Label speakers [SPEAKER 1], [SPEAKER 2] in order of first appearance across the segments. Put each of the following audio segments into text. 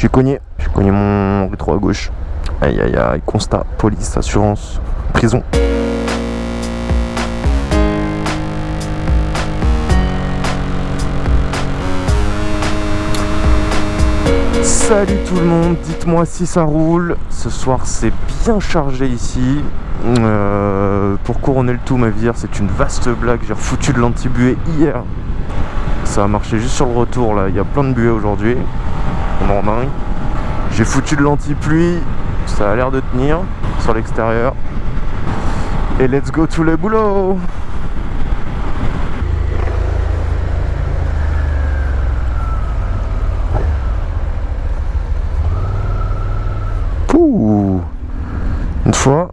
[SPEAKER 1] J'ai cogné, j'ai cogné mon rétro à gauche. Aïe aïe aïe, constat, police, assurance, prison. Salut tout le monde, dites-moi si ça roule. Ce soir c'est bien chargé ici. Euh, pour couronner le tout, ma vie, c'est une vaste blague. J'ai refoutu de l'anti-buée hier. Ça a marché juste sur le retour là. Il y a plein de buées aujourd'hui. En dingue. J'ai foutu de l'anti-pluie. Ça a l'air de tenir sur l'extérieur. Et let's go to le boulot Pouh Une fois,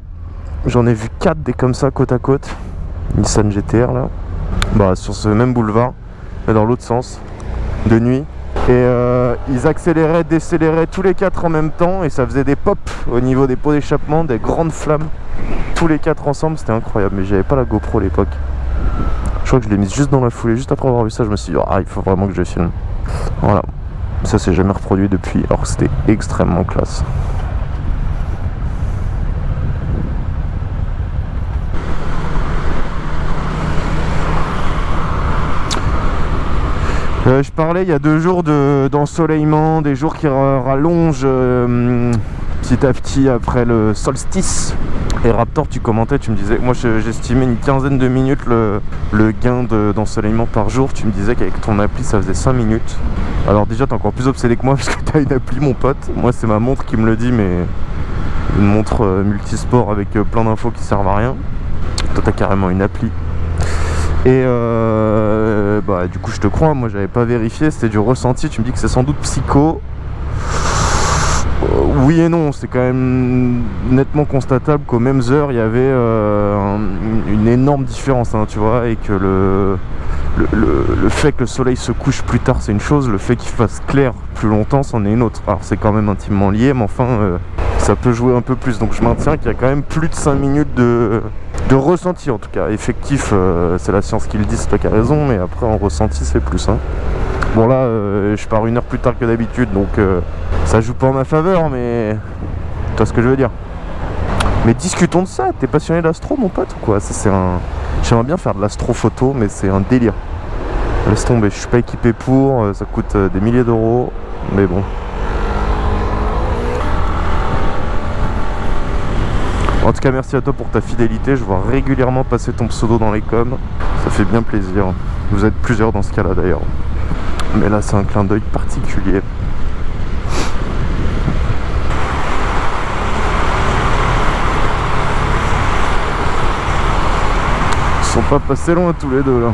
[SPEAKER 1] j'en ai vu 4 des comme ça côte à côte. Nissan GTR là. Bah sur ce même boulevard, mais dans l'autre sens, de nuit. Et euh, ils accéléraient, décéléraient tous les quatre en même temps et ça faisait des pops au niveau des pots d'échappement, des grandes flammes. Tous les quatre ensemble, c'était incroyable. Mais j'avais pas la GoPro à l'époque. Je crois que je l'ai mise juste dans la foulée. Juste après avoir vu ça, je me suis dit, ah, il faut vraiment que je filme. Voilà. Ça s'est jamais reproduit depuis, alors que c'était extrêmement classe. Euh, je parlais il y a deux jours d'ensoleillement, des jours qui rallongent euh, petit à petit après le solstice. Et Raptor, tu commentais, tu me disais, moi j'estimais une quinzaine de minutes le, gain d'ensoleillement par jour. Tu me disais qu'avec ton appli ça faisait 5 minutes. Alors déjà t'es encore plus obsédé que moi parce que t'as une appli mon pote. Moi c'est ma montre qui me le dit mais une montre euh, multisport avec plein d'infos qui servent à rien. Toi t'as carrément une appli et euh, bah du coup je te crois, moi j'avais pas vérifié, c'était du ressenti, tu me dis que c'est sans doute psycho. Euh, oui et non, c'est quand même nettement constatable qu'aux mêmes heures il y avait euh, une énorme différence, hein, tu vois, et que le, le, fait que le soleil se couche plus tard c'est une chose, le fait qu'il fasse clair plus longtemps c'en est une autre. Alors c'est quand même intimement lié, mais enfin ça peut jouer un peu plus. Donc je maintiens qu'il y a quand même plus de 5 minutes de, de ressenti en tout cas. Effectif, euh, c'est la science qui le dit, c'est toi qui as raison, mais après en ressenti c'est plus. Hein. Bon là, euh, je pars une heure plus tard que d'habitude, donc euh, ça joue pas en ma faveur, mais tu vois ce que je veux dire. Mais discutons de ça, t'es passionné d'astro mon pote ou quoi? J'aimerais bien faire de l'astro-photo, mais c'est un délire. Laisse tomber, je suis pas équipé pour, ça coûte des milliers d'euros, mais bon, En tout cas, merci à toi pour ta fidélité. Je vois régulièrement passer ton pseudo dans les coms. Ça fait bien plaisir. Vous êtes plusieurs dans ce cas-là d'ailleurs. Mais là, c'est un clin d'œil particulier. Ils sont pas passés loin tous les deux là.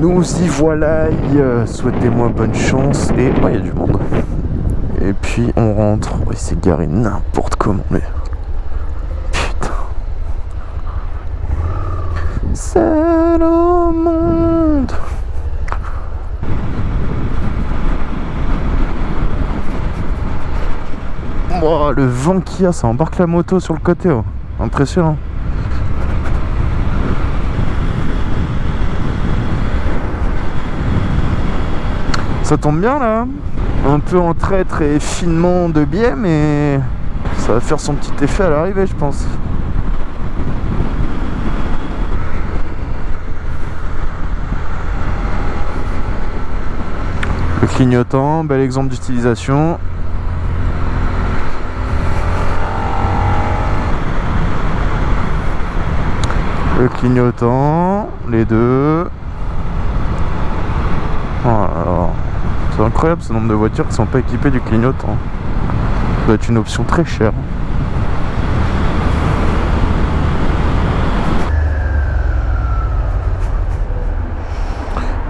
[SPEAKER 1] Nous y voilà, souhaitez-moi bonne chance et oh, il y a du monde. Et puis on rentre, il s'est garé n'importe comment mais putain. C'est le monde. Oh, le vent qu'il y a, ça embarque la moto sur le côté, oh. impressionnant. Ça tombe bien là Un peu en traître et finement de biais mais ça va faire son petit effet à l'arrivée je pense. Le clignotant, bel exemple d'utilisation. Le clignotant, les deux. Oh c'est incroyable ce nombre de voitures qui sont pas équipées du clignotant. Ça doit être une option très chère.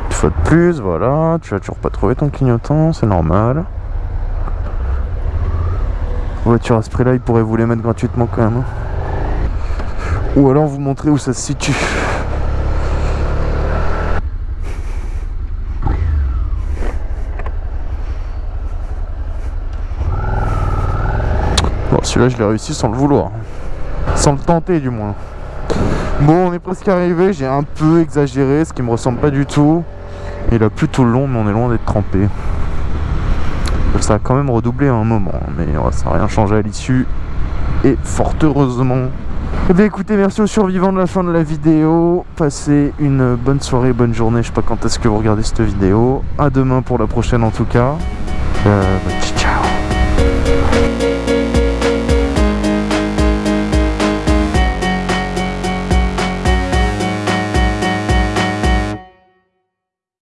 [SPEAKER 1] Une fois de plus, voilà, tu vas toujours pas trouver ton clignotant, c'est normal. Voiture à ce prix là, ils pourraient vous les mettre gratuitement quand même. Hein. Ou alors vous montrer où ça se situe. Celui-là, je l'ai réussi sans le vouloir. Sans le tenter, du moins. Bon, on est presque arrivé, j'ai un peu exagéré, ce qui me ressemble pas du tout. Il a plu tout le long, mais on est loin d'être trempé. Ça a quand même redoublé à un moment, mais ça n'a rien changé à l'issue. Et fort heureusement. Eh bien écoutez, merci aux survivants de la fin de la vidéo. Passez une bonne soirée, bonne journée. Je sais pas quand est-ce que vous regardez cette vidéo. À demain pour la prochaine en tout cas. Euh, bah,